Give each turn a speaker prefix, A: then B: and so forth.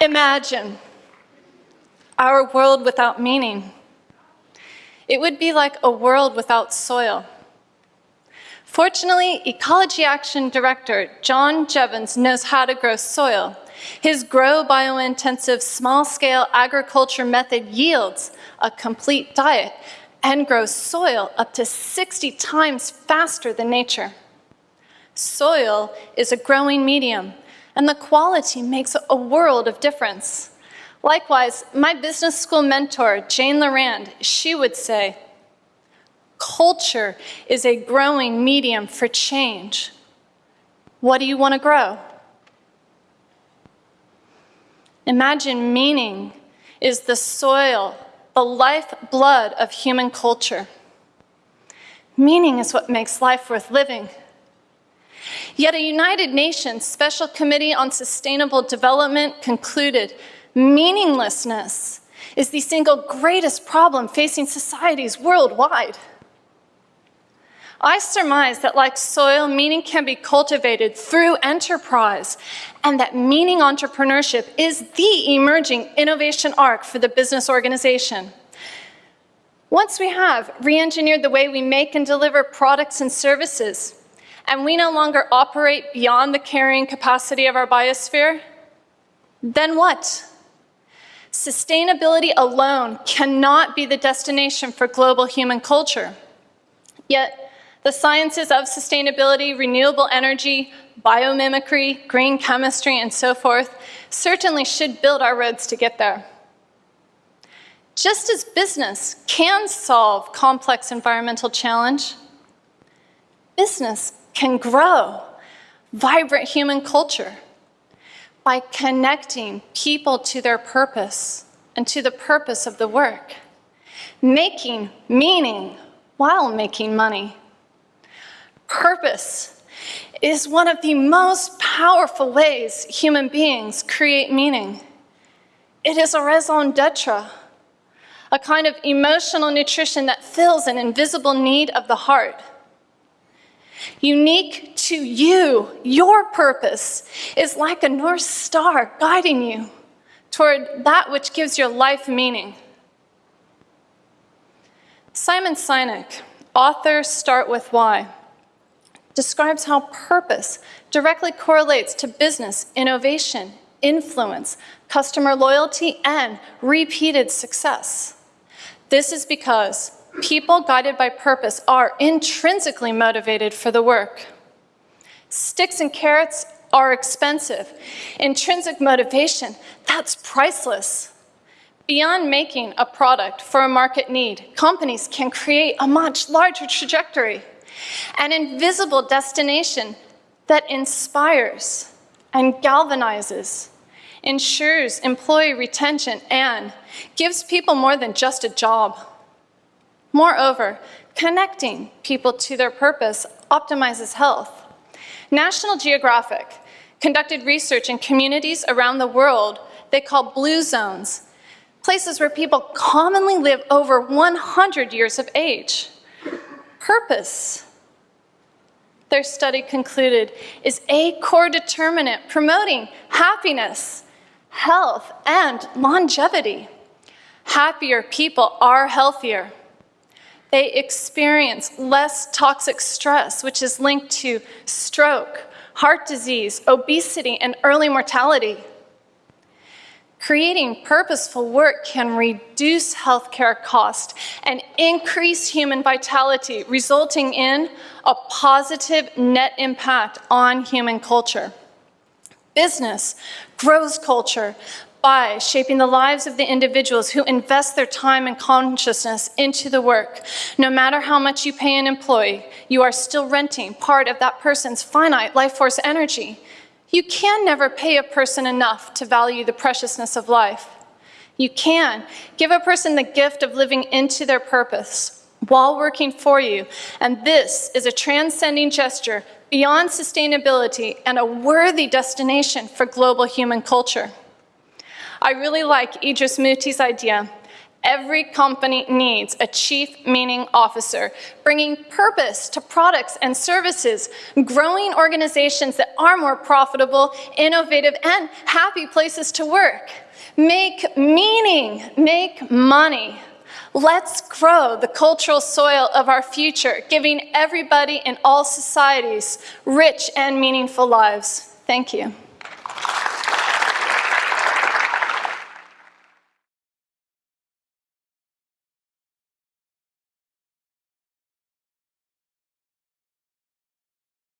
A: Imagine our world without meaning. It would be like a world without soil. Fortunately, Ecology Action Director John Jeavons knows how to grow soil. His Grow Biointensive small-scale agriculture method yields a complete diet and grows soil up to 60 times faster than nature. Soil is a growing medium, and the quality makes a world of difference. Likewise, my business school mentor, Jane Lorand, she would say, culture is a growing medium for change. What do you want to grow? Imagine meaning is the soil, the lifeblood of human culture. Meaning is what makes life worth living. Yet a United Nations Special Committee on Sustainable Development concluded meaninglessness is the single greatest problem facing societies worldwide. I surmise that like soil, meaning can be cultivated through enterprise and that meaning entrepreneurship is the emerging innovation arc for the business organization. Once we have re-engineered the way we make and deliver products and services, and we no longer operate beyond the carrying capacity of our biosphere, then what? Sustainability alone cannot be the destination for global human culture. Yet, the sciences of sustainability, renewable energy, biomimicry, green chemistry, and so forth certainly should build our roads to get there. Just as business can solve complex environmental challenge, business can grow vibrant human culture by connecting people to their purpose and to the purpose of the work, making meaning while making money. Purpose is one of the most powerful ways human beings create meaning. It is a raison d'etre, a kind of emotional nutrition that fills an invisible need of the heart. Unique to you, your purpose is like a North Star guiding you toward that which gives your life meaning. Simon Sinek, author Start With Why, describes how purpose directly correlates to business, innovation, influence, customer loyalty, and repeated success. This is because people guided by purpose are intrinsically motivated for the work. Sticks and carrots are expensive. Intrinsic motivation, that's priceless. Beyond making a product for a market need, companies can create a much larger trajectory an invisible destination that inspires and galvanizes, ensures employee retention, and gives people more than just a job. Moreover, connecting people to their purpose optimizes health. National Geographic conducted research in communities around the world they call blue zones, places where people commonly live over 100 years of age. Purpose their study concluded, is a core determinant promoting happiness, health, and longevity. Happier people are healthier. They experience less toxic stress, which is linked to stroke, heart disease, obesity, and early mortality. Creating purposeful work can reduce healthcare cost and increase human vitality, resulting in a positive net impact on human culture. Business grows culture by shaping the lives of the individuals who invest their time and consciousness into the work. No matter how much you pay an employee, you are still renting part of that person's finite life force energy. You can never pay a person enough to value the preciousness of life. You can give a person the gift of living into their purpose while working for you, and this is a transcending gesture beyond sustainability and a worthy destination for global human culture. I really like Idris Mootee's idea Every company needs a chief meaning officer, bringing purpose to products and services, growing organizations that are more profitable, innovative, and happy places to work. Make meaning, make money. Let's grow the cultural soil of our future, giving everybody in all societies rich and meaningful lives. Thank you.